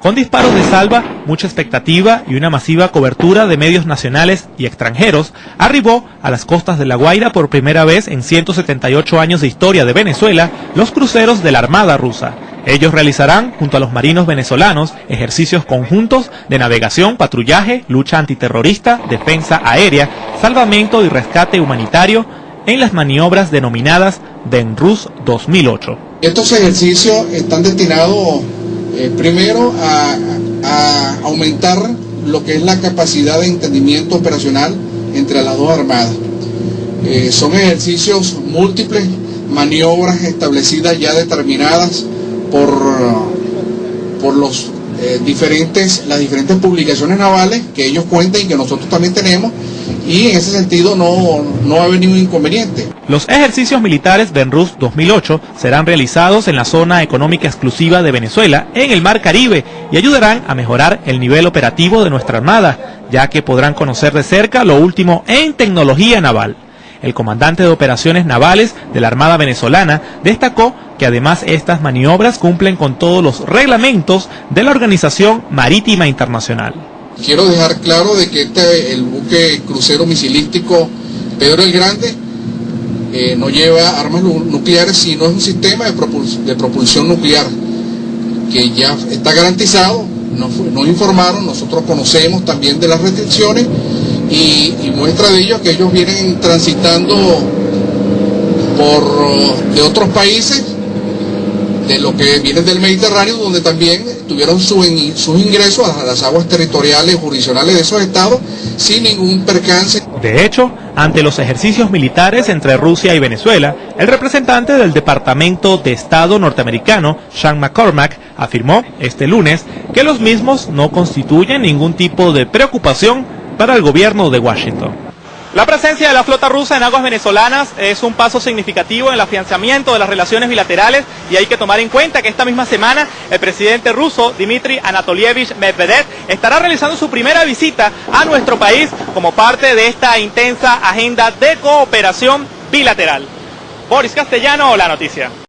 Con disparos de salva, mucha expectativa y una masiva cobertura de medios nacionales y extranjeros, arribó a las costas de La Guaira por primera vez en 178 años de historia de Venezuela los cruceros de la Armada rusa. Ellos realizarán, junto a los marinos venezolanos, ejercicios conjuntos de navegación, patrullaje, lucha antiterrorista, defensa aérea, salvamento y rescate humanitario en las maniobras denominadas DENRUS 2008. Estos ejercicios están destinados eh, primero a, aumentar lo que es la capacidad de entendimiento operacional entre las dos armadas. Eh, son ejercicios múltiples, maniobras establecidas ya determinadas por, por los eh, diferentes, las diferentes publicaciones navales que ellos cuentan y que nosotros también tenemos y en ese sentido no, no va a ningún inconveniente. Los ejercicios militares BENRUS 2008 serán realizados en la zona económica exclusiva de Venezuela, en el Mar Caribe, y ayudarán a mejorar el nivel operativo de nuestra Armada, ya que podrán conocer de cerca lo último en tecnología naval. El comandante de operaciones navales de la Armada venezolana destacó que además estas maniobras cumplen con todos los reglamentos de la Organización Marítima Internacional. Quiero dejar claro de que este, el buque crucero misilístico Pedro el Grande eh, no lleva armas nucleares, sino es un sistema de, propulsión nuclear que ya está garantizado, nos, nos, informaron, nosotros conocemos también de las restricciones y, y muestra de ello que ellos vienen transitando por de otros países de lo que viene del Mediterráneo, donde también tuvieron sus ingresos a las aguas territoriales jurisdiccionales de esos estados sin ningún percance. De hecho, ante los ejercicios militares entre Rusia y Venezuela, el representante del Departamento de Estado norteamericano, Sean McCormack, afirmó este lunes que los mismos no constituyen ningún tipo de preocupación para el gobierno de Washington. La presencia de la flota rusa en aguas venezolanas es un paso significativo en el afianzamiento de las relaciones bilaterales y hay que tomar en cuenta que esta misma semana el presidente ruso Dmitry Anatolievich Medvedev estará realizando su primera visita a nuestro país como parte de esta intensa agenda de cooperación bilateral. Boris Castellano, la noticia.